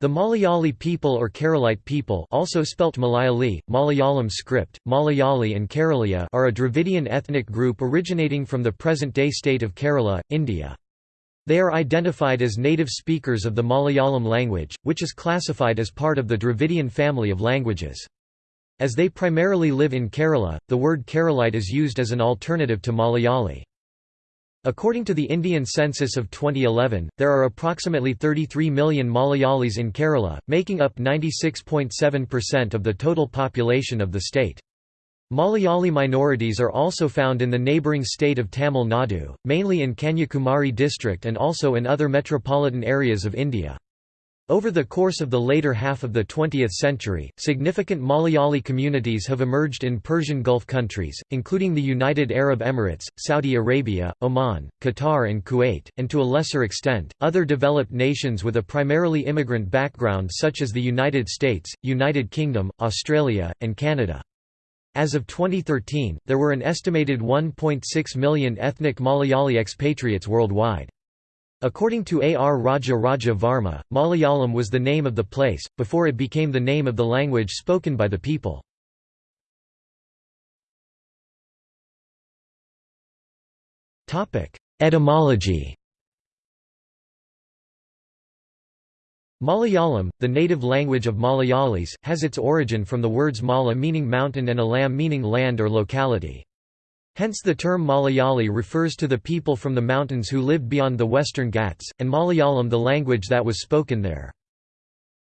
The Malayali people or Keralite people also spelt Malayali, Malayalam script, Malayali and Kerala are a Dravidian ethnic group originating from the present-day state of Kerala, India. They are identified as native speakers of the Malayalam language, which is classified as part of the Dravidian family of languages. As they primarily live in Kerala, the word Keralite is used as an alternative to Malayali. According to the Indian census of 2011, there are approximately 33 million Malayalis in Kerala, making up 96.7% of the total population of the state. Malayali minorities are also found in the neighbouring state of Tamil Nadu, mainly in Kanyakumari district and also in other metropolitan areas of India. Over the course of the later half of the 20th century, significant Malayali communities have emerged in Persian Gulf countries, including the United Arab Emirates, Saudi Arabia, Oman, Qatar and Kuwait, and to a lesser extent, other developed nations with a primarily immigrant background such as the United States, United Kingdom, Australia, and Canada. As of 2013, there were an estimated 1.6 million ethnic Malayali expatriates worldwide. According to A. R. Raja Raja Varma, Malayalam was the name of the place, before it became the name of the language spoken by the people. Etymology Malayalam, the native language of Malayalis, has its origin from the words mala meaning mountain and alam meaning land or locality. Hence the term Malayali refers to the people from the mountains who lived beyond the western Ghats, and Malayalam the language that was spoken there.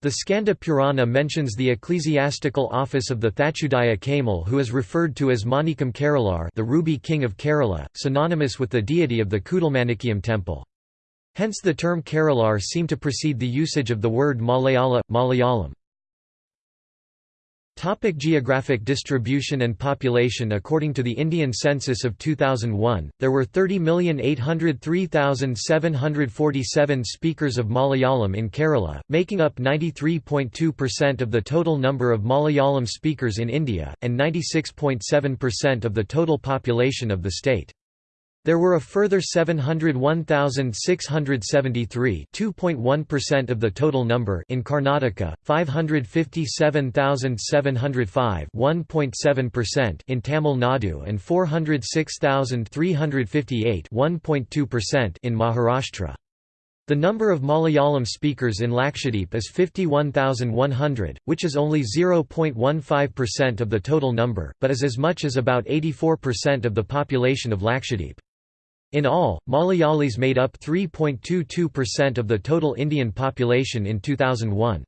The Skanda Purana mentions the ecclesiastical office of the Thachudaya Kaimal who is referred to as Manikam Keralar the ruby king of Kerala, synonymous with the deity of the Kudalmanikiyam temple. Hence the term Keralar seem to precede the usage of the word Malayala, Malayalam. Topic geographic distribution and population According to the Indian census of 2001, there were 30,803,747 speakers of Malayalam in Kerala, making up 93.2% of the total number of Malayalam speakers in India, and 96.7% of the total population of the state. There were a further 701,673 2.1% of the total number in Karnataka, 557,705 1.7% in Tamil Nadu and 406,358 1.2% in Maharashtra. The number of Malayalam speakers in Lakshadweep is 51,100, which is only 0.15% of the total number, but is as much as about 84% of the population of Lakshadweep. In all, Malayalis made up 3.22% of the total Indian population in 2001.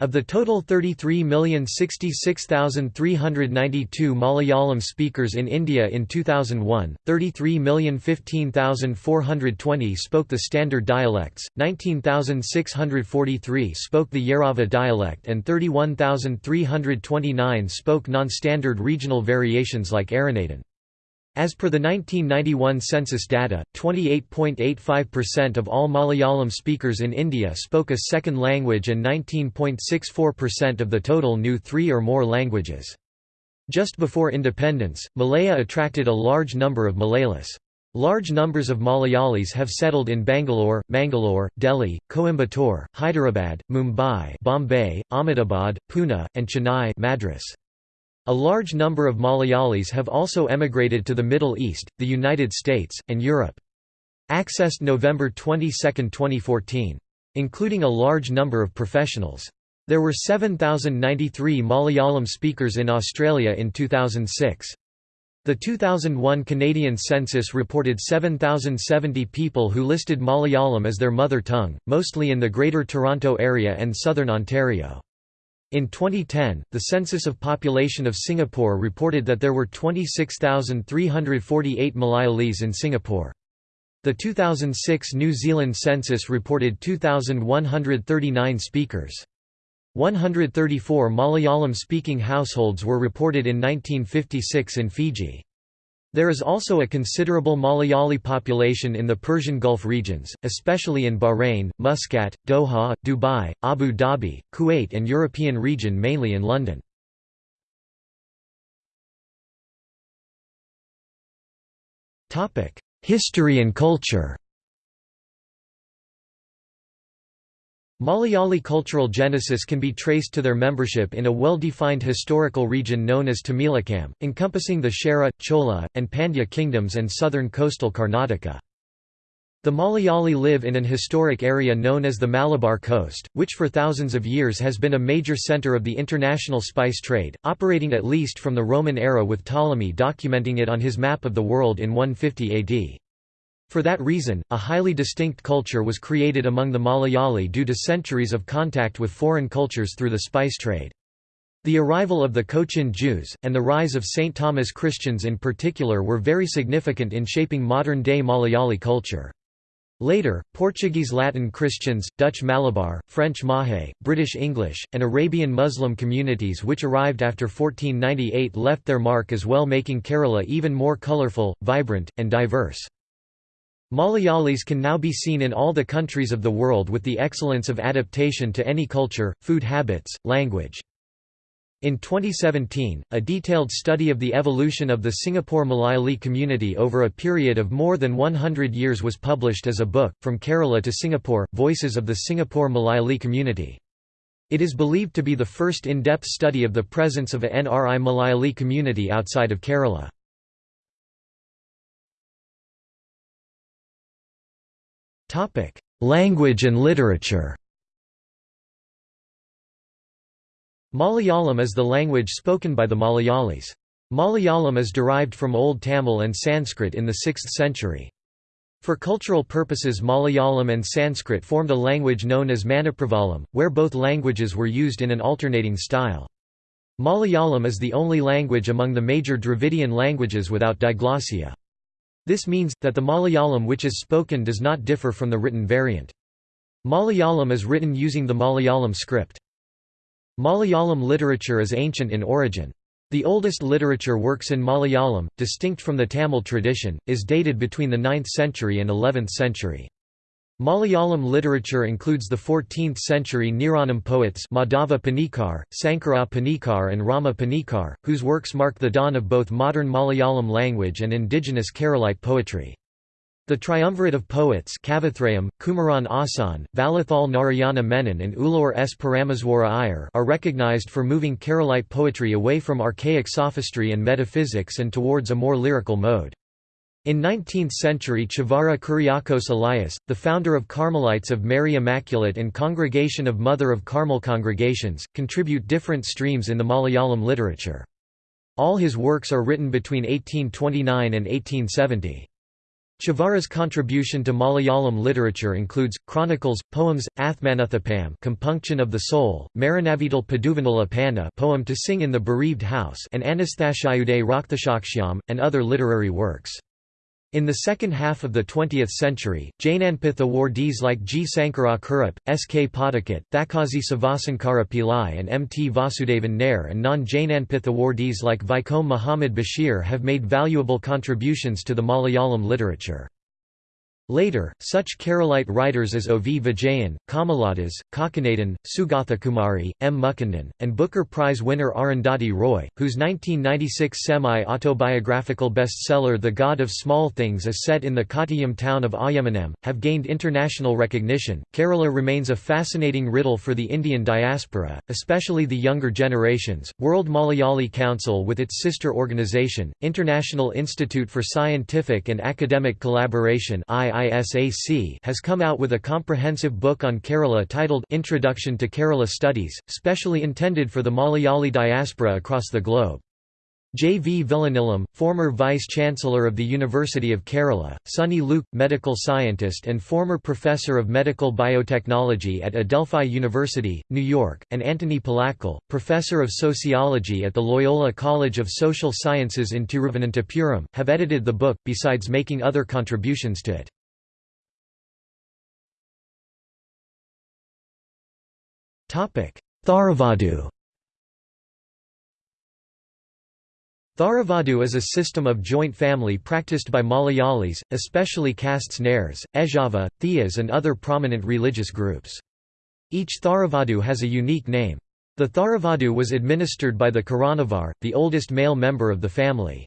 Of the total 33,066,392 Malayalam speakers in India in 2001, 33,015,420 spoke the standard dialects, 19,643 spoke the Yerava dialect and 31,329 spoke non-standard regional variations like Aranadan. As per the 1991 census data, 28.85% of all Malayalam speakers in India spoke a second language and 19.64% of the total knew three or more languages. Just before independence, Malaya attracted a large number of Malayalis. Large numbers of Malayalis have settled in Bangalore, Mangalore, Delhi, Coimbatore, Hyderabad, Mumbai Bombay, Ahmedabad, Pune, and Chennai Madras. A large number of Malayalis have also emigrated to the Middle East, the United States, and Europe. Accessed November 22, 2014. Including a large number of professionals. There were 7,093 Malayalam speakers in Australia in 2006. The 2001 Canadian census reported 7,070 people who listed Malayalam as their mother tongue, mostly in the Greater Toronto Area and southern Ontario. In 2010, the Census of Population of Singapore reported that there were 26,348 Malayalis in Singapore. The 2006 New Zealand census reported 2,139 speakers. 134 Malayalam-speaking households were reported in 1956 in Fiji. There is also a considerable Malayali population in the Persian Gulf regions, especially in Bahrain, Muscat, Doha, Dubai, Abu Dhabi, Kuwait and European region mainly in London. History and culture Malayali cultural genesis can be traced to their membership in a well-defined historical region known as Tamilakam, encompassing the Chera, Chola, and Pandya kingdoms and southern coastal Karnataka. The Malayali live in an historic area known as the Malabar Coast, which for thousands of years has been a major centre of the international spice trade, operating at least from the Roman era with Ptolemy documenting it on his map of the world in 150 AD. For that reason, a highly distinct culture was created among the Malayali due to centuries of contact with foreign cultures through the spice trade. The arrival of the Cochin Jews, and the rise of St. Thomas Christians in particular were very significant in shaping modern-day Malayali culture. Later, Portuguese Latin Christians, Dutch Malabar, French Mahe, British English, and Arabian Muslim communities which arrived after 1498 left their mark as well making Kerala even more colourful, vibrant, and diverse. Malayalis can now be seen in all the countries of the world with the excellence of adaptation to any culture, food habits, language. In 2017, a detailed study of the evolution of the Singapore Malayali community over a period of more than 100 years was published as a book, From Kerala to Singapore, Voices of the Singapore Malayali Community. It is believed to be the first in-depth study of the presence of a NRI Malayali community outside of Kerala. Language and literature Malayalam is the language spoken by the Malayalis. Malayalam is derived from Old Tamil and Sanskrit in the 6th century. For cultural purposes Malayalam and Sanskrit formed a language known as Manipravalam, where both languages were used in an alternating style. Malayalam is the only language among the major Dravidian languages without diglossia. This means, that the Malayalam which is spoken does not differ from the written variant. Malayalam is written using the Malayalam script. Malayalam literature is ancient in origin. The oldest literature works in Malayalam, distinct from the Tamil tradition, is dated between the 9th century and 11th century. Malayalam literature includes the 14th-century Niranam poets Madhava Panikar, Sankara Panikar and Rama Panikar, whose works mark the dawn of both modern Malayalam language and indigenous Keralite poetry. The triumvirate of poets Kavithrayam, Kumaran Asan, Vallathol Narayana Menon and Ulloor S. Parameswara Iyer are recognized for moving Keralite poetry away from archaic sophistry and metaphysics and towards a more lyrical mode. In 19th-century Chavara Kuriakose Elias, the founder of Carmelites of Mary Immaculate and Congregation of Mother of Carmel congregations, contribute different streams in the Malayalam literature. All his works are written between 1829 and 1870. Chavara's contribution to Malayalam literature includes, chronicles, poems, Athmanuthapam compunction of the soul, Maranavidal Paduvanal Apana poem to sing in the bereaved house and Anasthashayude Rakthashakshyam, and other literary works. In the second half of the 20th century, Jnanpith awardees like G. Sankara Kurup, S. K. Pottekkatt, Thakazhi Sivasankara Pillai and M. T. Vasudevan Nair and non-Jnanpith awardees like Vaikom Muhammad Basheer have made valuable contributions to the Malayalam literature. Later, such Keralite writers as O. V. Vijayan, Kamala Das, Kakanadan, Sugathakumari, M. Mukundan, and Booker Prize winner Arundhati Roy, whose 1996 semi-autobiographical bestseller The God of Small Things is set in the Kottayam town of Ayyamanam, have gained international recognition. Kerala remains a fascinating riddle for the Indian diaspora, especially the younger generations. World Malayali Council with its sister organization, International Institute for Scientific and Academic Collaboration has come out with a comprehensive book on Kerala titled Introduction to Kerala Studies, specially intended for the Malayali diaspora across the globe. J. V. Vilanilam, former Vice-Chancellor of the University of Kerala, Sunny Luke, medical scientist and former Professor of Medical Biotechnology at Adelphi University, New York, and Antony Palakkal, Professor of Sociology at the Loyola College of Social Sciences in Tiruvananthapuram, have edited the book, besides making other contributions to it. Tharavadu Tharavadu is a system of joint family practiced by Malayalis, especially castes Nairs, Ezhava, Thiyas and other prominent religious groups. Each Tharavadu has a unique name. The Tharavadu was administered by the Karanavar, the oldest male member of the family.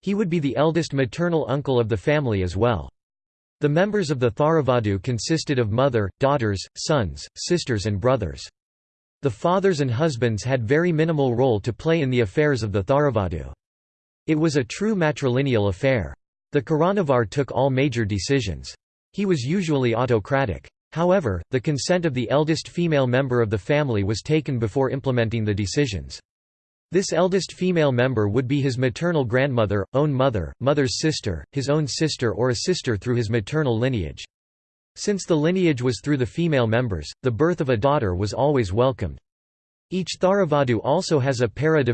He would be the eldest maternal uncle of the family as well. The members of the Tharavadu consisted of mother, daughters, sons, sisters and brothers. The fathers and husbands had very minimal role to play in the affairs of the Tharavadu. It was a true matrilineal affair. The Karanavar took all major decisions. He was usually autocratic. However, the consent of the eldest female member of the family was taken before implementing the decisions. This eldest female member would be his maternal grandmother, own mother, mother's sister, his own sister or a sister through his maternal lineage. Since the lineage was through the female members, the birth of a daughter was always welcomed. Each Tharavadu also has a Para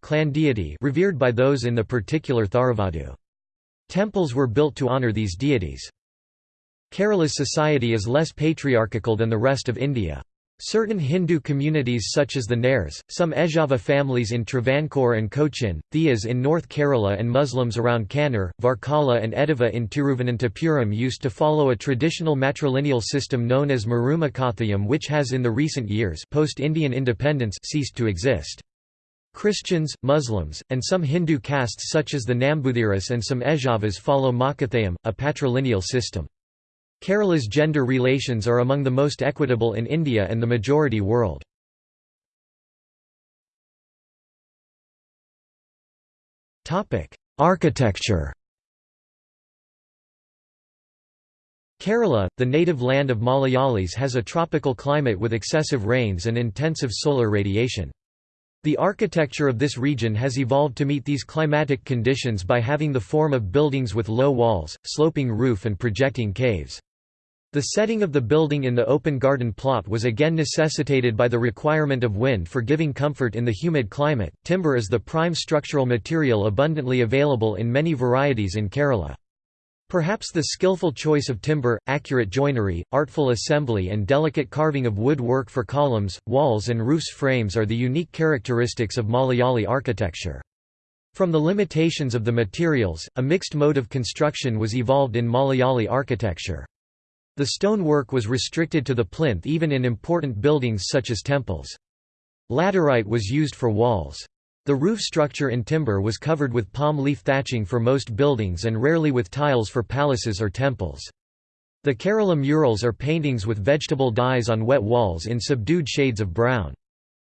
clan deity revered by those in the particular Tharavadu. Temples were built to honour these deities. Kerala's society is less patriarchal than the rest of India. Certain Hindu communities such as the Nairs, some Ezhava families in Travancore and Cochin, Theas in North Kerala and Muslims around Kannur, Varkala and Edava in Tiruvananthapuram used to follow a traditional matrilineal system known as Marumakathayam which has in the recent years post-Indian independence ceased to exist. Christians, Muslims, and some Hindu castes such as the Nambuthiris and some Ezhavas follow Makathayam, a patrilineal system. Kerala's gender relations are among the most equitable in India and the majority world. Architecture Kerala, the native land of Malayalis has a tropical climate with excessive rains and intensive solar radiation. The architecture of this region has evolved to meet these climatic conditions by having the form of buildings with low walls, sloping roof and projecting caves. The setting of the building in the open garden plot was again necessitated by the requirement of wind for giving comfort in the humid climate. Timber is the prime structural material abundantly available in many varieties in Kerala. Perhaps the skillful choice of timber, accurate joinery, artful assembly and delicate carving of wood work for columns, walls and roofs frames are the unique characteristics of Malayali architecture. From the limitations of the materials, a mixed mode of construction was evolved in Malayali architecture. The stonework was restricted to the plinth even in important buildings such as temples. Laterite was used for walls. The roof structure in timber was covered with palm leaf thatching for most buildings and rarely with tiles for palaces or temples. The Kerala murals are paintings with vegetable dyes on wet walls in subdued shades of brown.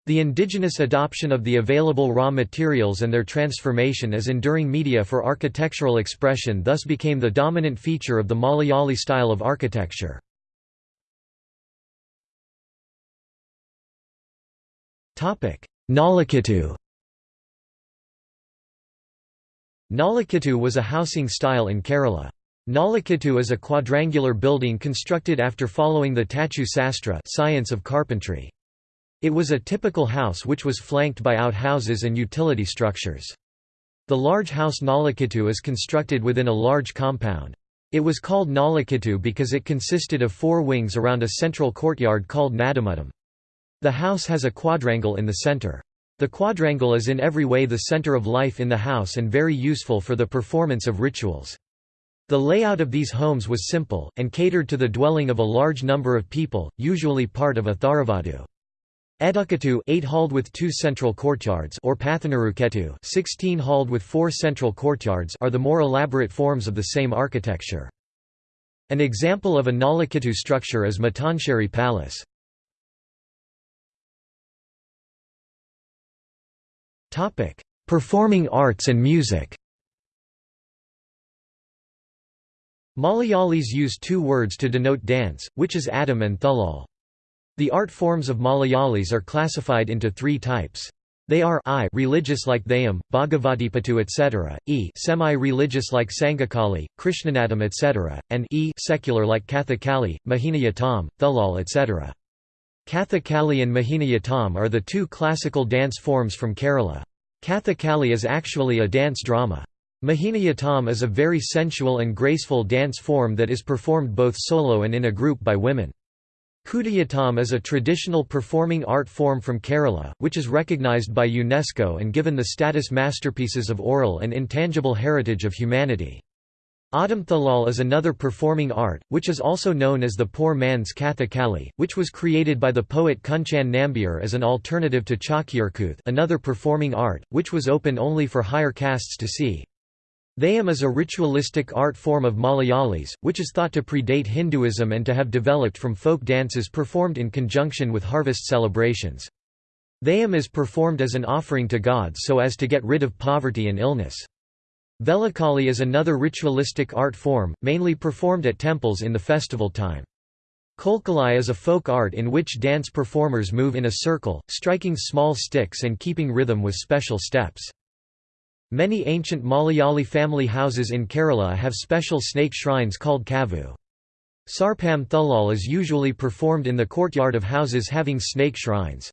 The indigenous adoption of the available raw materials and their transformation as enduring media for architectural expression thus became the dominant feature of the Malayali style of architecture. Nalukettu Nalukettu was a housing style in Kerala. Nalukettu is a quadrangular building constructed after following the Tachu Sastra science of carpentry. It was a typical house which was flanked by outhouses and utility structures. The large house Nalukettu is constructed within a large compound. It was called Nalukettu because it consisted of four wings around a central courtyard called Nadumuttam. The house has a quadrangle in the center. The quadrangle is in every way the center of life in the house and very useful for the performance of rituals. The layout of these homes was simple, and catered to the dwelling of a large number of people, usually part of a Tharavadu. Ettukettu 8 halled with two central courtyards or Pathinarukettu 16 halled with four central courtyards are the more elaborate forms of the same architecture. An example of a Nalukettu structure is Mattancherry Palace. Topic: Performing arts and music Malayalis use two words to denote dance, which is Adam and Thulal. The art forms of Malayalis are classified into three types. They are I religious like Theyyam, Bhagavatipattu etc., E semi-religious like Sangakali, Krishnanatam etc., and E secular like Kathakali, Mohiniyattam, Thulal etc. Kathakali and Mohiniyattam are the two classical dance forms from Kerala. Kathakali is actually a dance drama. Mohiniyattam is a very sensual and graceful dance form that is performed both solo and in a group by women. Kudiyattam is a traditional performing art form from Kerala, which is recognized by UNESCO and given the status masterpieces of oral and intangible heritage of humanity. Adam Thalal is another performing art, which is also known as the poor man's Kathakali, which was created by the poet Kunchan Nambiar as an alternative to Chakyarkooth another performing art, which was open only for higher castes to see. Theyyam is a ritualistic art form of Malayalis, which is thought to predate Hinduism and to have developed from folk dances performed in conjunction with harvest celebrations. Theyyam is performed as an offering to gods so as to get rid of poverty and illness. Velakali is another ritualistic art form, mainly performed at temples in the festival time. Kolkali is a folk art in which dance performers move in a circle, striking small sticks and keeping rhythm with special steps. Many ancient Malayali family houses in Kerala have special snake shrines called kavu. Sarpam Thulal is usually performed in the courtyard of houses having snake shrines.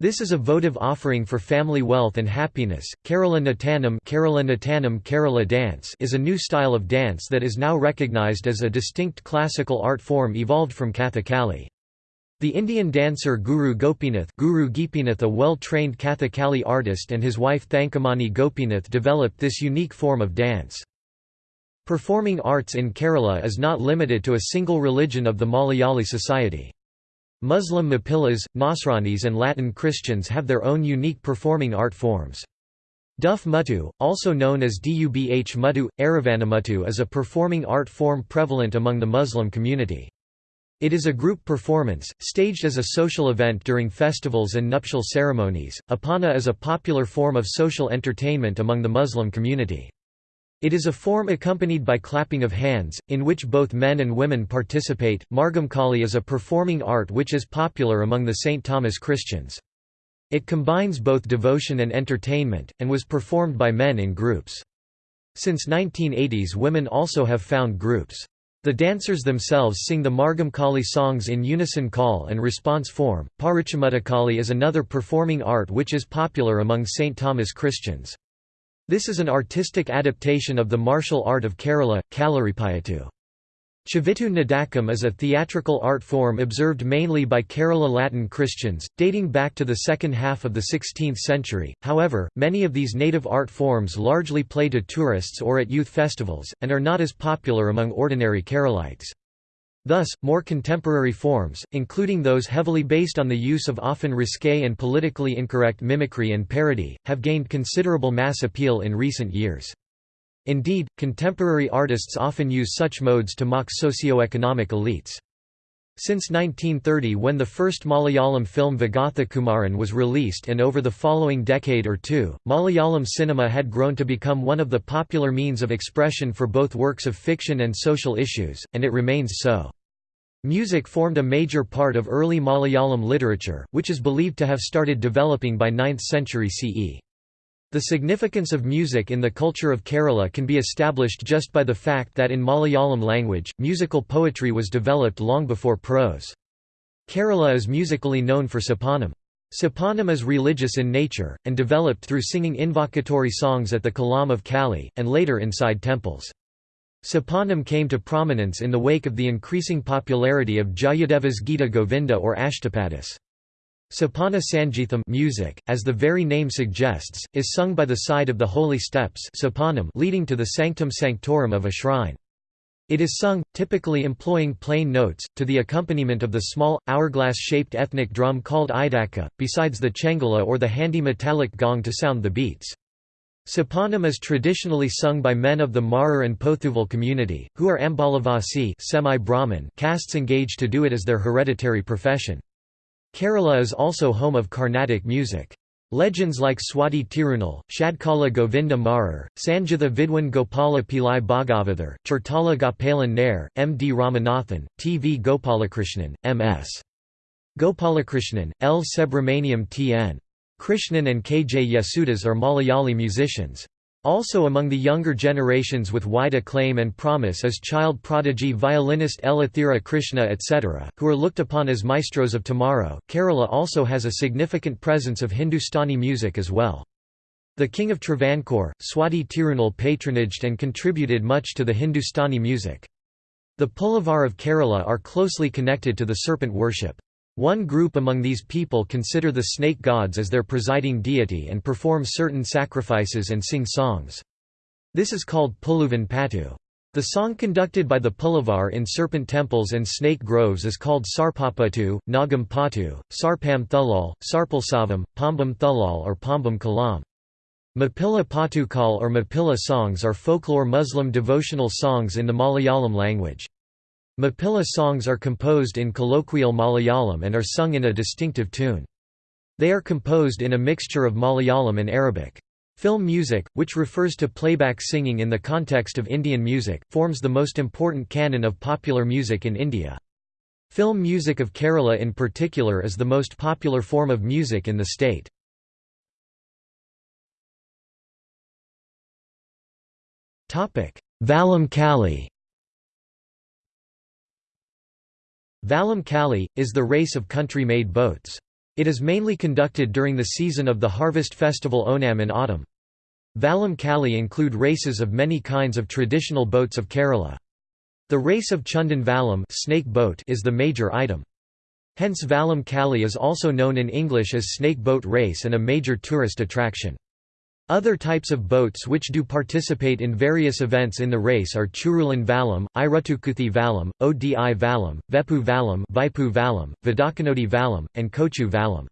This is a votive offering for family wealth and happiness. Kerala Nattanam, Kerala Nattanam Kerala dance is a new style of dance that is now recognized as a distinct classical art form evolved from Kathakali. The Indian dancer Guru Gopinath, Guru Gopinath a well-trained Kathakali artist and his wife Thankamani Gopinath developed this unique form of dance. Performing arts in Kerala is not limited to a single religion of the Malayali society. Muslim Mapillas, Nasranis and Latin Christians have their own unique performing art forms. Duff Muttu, also known as Dubh Muttu, Aravanamuttu is a performing art form prevalent among the Muslim community. It is a group performance, staged as a social event during festivals and nuptial ceremonies. Oppana is a popular form of social entertainment among the Muslim community. It is a form accompanied by clapping of hands, in which both men and women participate. Margamkali is a performing art which is popular among the St. Thomas Christians. It combines both devotion and entertainment, and was performed by men in groups. Since 1980s women also have found groups. The dancers themselves sing the Margamkali songs in unison call and response form. Parichamuttukali is another performing art which is popular among St. Thomas Christians. This is an artistic adaptation of the martial art of Kerala, Kalaripayattu. Chivittu Nadakam is a theatrical art form observed mainly by Kerala Latin Christians, dating back to the second half of the 16th century. However, many of these native art forms largely play to tourists or at youth festivals, and are not as popular among ordinary Keralites. Thus, more contemporary forms, including those heavily based on the use of often risque and politically incorrect mimicry and parody, have gained considerable mass appeal in recent years. Indeed, contemporary artists often use such modes to mock socio-economic elites. Since 1930 when the first Malayalam film Vigatha Kumaran was released and over the following decade or two, Malayalam cinema had grown to become one of the popular means of expression for both works of fiction and social issues, and it remains so. Music formed a major part of early Malayalam literature, which is believed to have started developing by 9th century CE. The significance of music in the culture of Kerala can be established just by the fact that in Malayalam language, musical poetry was developed long before prose. Kerala is musically known for Sopanam. Sopanam is religious in nature, and developed through singing invocatory songs at the Kalam of Kali, and later inside temples. Sopanam came to prominence in the wake of the increasing popularity of Jayadeva's Gita Govinda or Ashtapadis. Sopana Sangeetham music, as the very name suggests, is sung by the side of the holy steps leading to the sanctum sanctorum of a shrine. It is sung, typically employing plain notes, to the accompaniment of the small, hourglass-shaped ethnic drum called idaka, besides the chengala or the handy metallic gong to sound the beats. Sopanam is traditionally sung by men of the Marar and Pothuval community, who are Ambalavasi castes engaged to do it as their hereditary profession. Kerala is also home of Carnatic music. Legends like Swati Tirunal, Shadkala Govinda Marar, Sanjitha Vidwan Gopala Pillai Bhagavathar, Chertala Gopalan Nair, M. D. Ramanathan, T. V. Gopalakrishnan, M. S. Gopalakrishnan, L. Subramaniam T. N. Krishnan and K. J. Yesudas are Malayali musicians. Also among the younger generations with wide acclaim and promise is child prodigy violinist L. Athira Krishna etc., who are looked upon as maestros of tomorrow. Kerala also has a significant presence of Hindustani music as well. The King of Travancore, Swati Tirunal patronaged and contributed much to the Hindustani music. The Pulavar of Kerala are closely connected to the serpent worship. One group among these people consider the snake gods as their presiding deity and perform certain sacrifices and sing songs. This is called Puluvan Patu. The song conducted by the Pulavar in serpent temples and snake groves is called Sarpapatu, Nagam Patu, Sarpam Thulal, Sarpalsavam, Pambam Thulal or Pambam Kalam. Mapilla Patukal or Mapilla songs are folklore Muslim devotional songs in the Malayalam language. Mapilla songs are composed in colloquial Malayalam and are sung in a distinctive tune. They are composed in a mixture of Malayalam and Arabic. Film music, which refers to playback singing in the context of Indian music, forms the most important canon of popular music in India. Film music of Kerala in particular is the most popular form of music in the state. Vallam Kali Vallam Kali, is the race of country-made boats. It is mainly conducted during the season of the harvest festival Onam in autumn. Vallam Kali include races of many kinds of traditional boats of Kerala. The race of Chundan Vallam snake boat is the major item. Hence Vallam Kali is also known in English as snake boat race and a major tourist attraction. Other types of boats which do participate in various events in the race are Churulan Vallam, Irutukuthi Vallam, Odi Vallam, Vepu Vallam, Vaipu Vallam, Vidakanodi Vallam, and Kochu Vallam.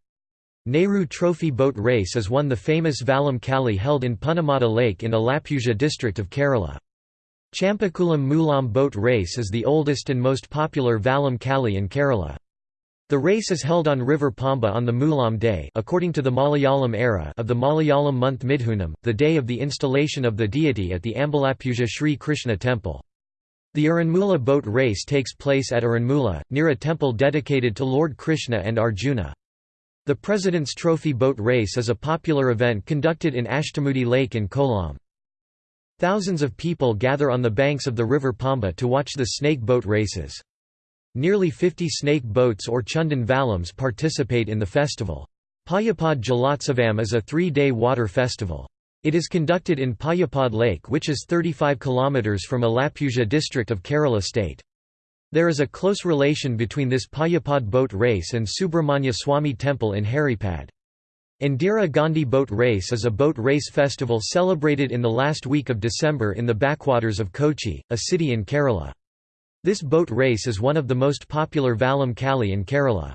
Nehru Trophy Boat Race is one the famous Vallam Kali held in Punnamada Lake in Alappuzha district of Kerala. Chambakulam Moolam Boat Race is the oldest and most popular Vallam Kali in Kerala. The race is held on River Pamba on the Moolam day according to the Malayalam era of the Malayalam month Midhunam, the day of the installation of the deity at the Ambalappuzha Sri Krishna temple. The Aranmula boat race takes place at Aranmula, near a temple dedicated to Lord Krishna and Arjuna. The President's Trophy boat race is a popular event conducted in Ashtamudi Lake in Kollam. Thousands of people gather on the banks of the river Pamba to watch the snake boat races. Nearly 50 snake boats or Chundan Vallams participate in the festival. Payapad Jalotsavam is a three-day water festival. It is conducted in Payapad Lake which is 35 km from Alappuzha district of Kerala state. There is a close relation between this Payapad boat race and Subramanya Swami temple in Haripad. Indira Gandhi Boat Race is a boat race festival celebrated in the last week of December in the backwaters of Kochi, a city in Kerala. This boat race is one of the most popular Vallam Kali in Kerala.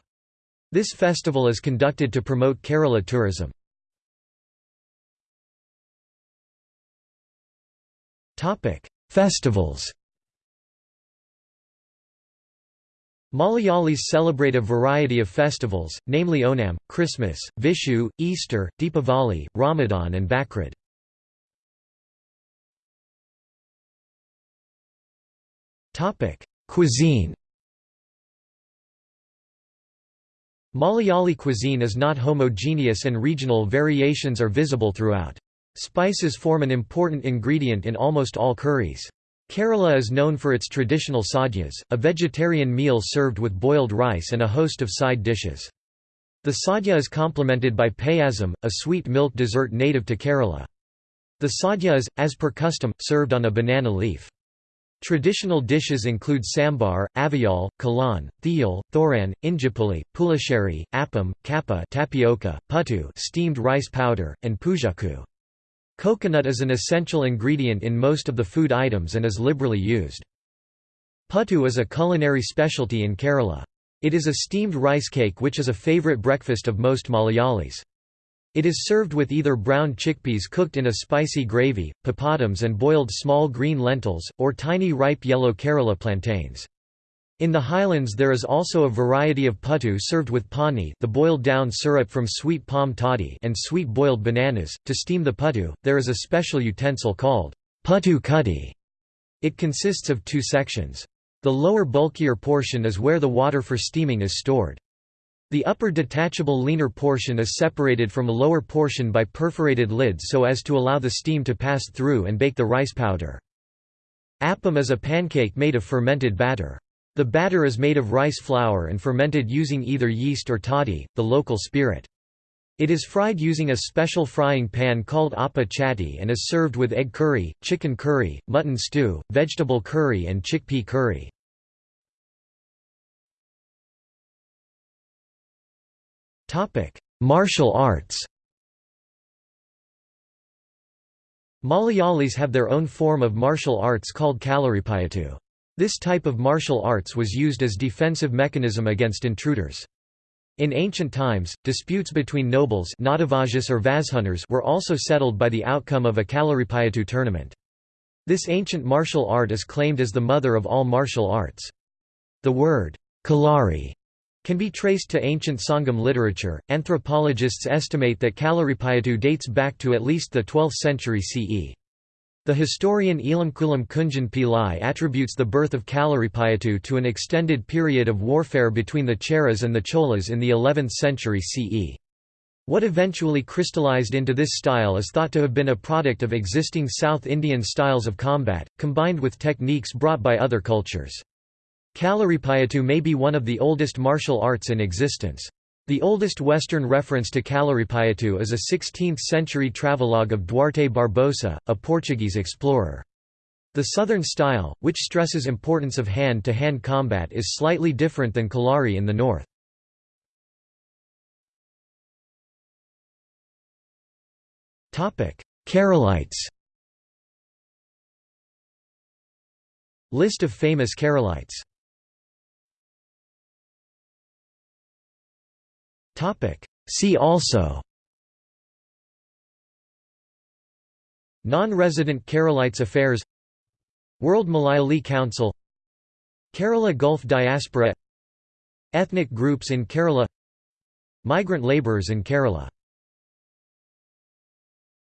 This festival is conducted to promote Kerala tourism. Festivals Malayalis celebrate a variety of festivals, namely Onam, Christmas, Vishu, Easter, Deepavali, Ramadan and Bakrid. Topic: Cuisine. Malayali cuisine is not homogeneous and regional variations are visible throughout. Spices form an important ingredient in almost all curries. Kerala is known for its traditional sadhyas, a vegetarian meal served with boiled rice and a host of side dishes. The sadhya is complemented by payasam, a sweet milk dessert native to Kerala. The sadhya is, as per custom, served on a banana leaf. Traditional dishes include sambar, avial, kalan, thiyal, thoran, injapuli, pulasheri, appam, kappa tapioca, puttu steamed rice powder, and pujaku. Coconut is an essential ingredient in most of the food items and is liberally used. Puttu is a culinary specialty in Kerala. It is a steamed rice cake which is a favorite breakfast of most Malayalis. It is served with either brown chickpeas cooked in a spicy gravy, papadums and boiled small green lentils, or tiny ripe yellow Kerala plantains. In the highlands there is also a variety of puttu served with pani the boiled down syrup from sweet palm toddy and sweet boiled bananas. To steam the puttu, there is a special utensil called puttu kudi. It consists of two sections. The lower bulkier portion is where the water for steaming is stored. The upper detachable leaner portion is separated from a lower portion by perforated lids so as to allow the steam to pass through and bake the rice powder. Appam is a pancake made of fermented batter. The batter is made of rice flour and fermented using either yeast or toddy, the local spirit. It is fried using a special frying pan called appa chatti and is served with egg curry, chicken curry, mutton stew, vegetable curry and chickpea curry. Topic: Martial arts. Malayalis have their own form of martial arts called Kalaripayattu. This type of martial arts was used as defensive mechanism against intruders. In ancient times, disputes between nobles or Vazhunners were also settled by the outcome of a Kalaripayattu tournament. This ancient martial art is claimed as the mother of all martial arts. The word, Kalari, can be traced to ancient Sangam literature. Anthropologists estimate that Kalaripayattu dates back to at least the 12th century CE. The historian Elamkulam Kunjan Pillai attributes the birth of Kalaripayattu to an extended period of warfare between the Cheras and the Cholas in the 11th century CE. What eventually crystallized into this style is thought to have been a product of existing South Indian styles of combat, combined with techniques brought by other cultures. Kalaripayattu may be one of the oldest martial arts in existence. The oldest Western reference to Kalaripayattu is a 16th-century travelogue of Duarte Barbosa, a Portuguese explorer. The southern style, which stresses importance of hand-to-hand -hand combat is slightly different than Kalari in the north. Keralites List of famous Keralites See also. Non-resident Keralites affairs. World Malayali Council. Kerala Gulf diaspora. Ethnic groups in Kerala. Migrant labourers in Kerala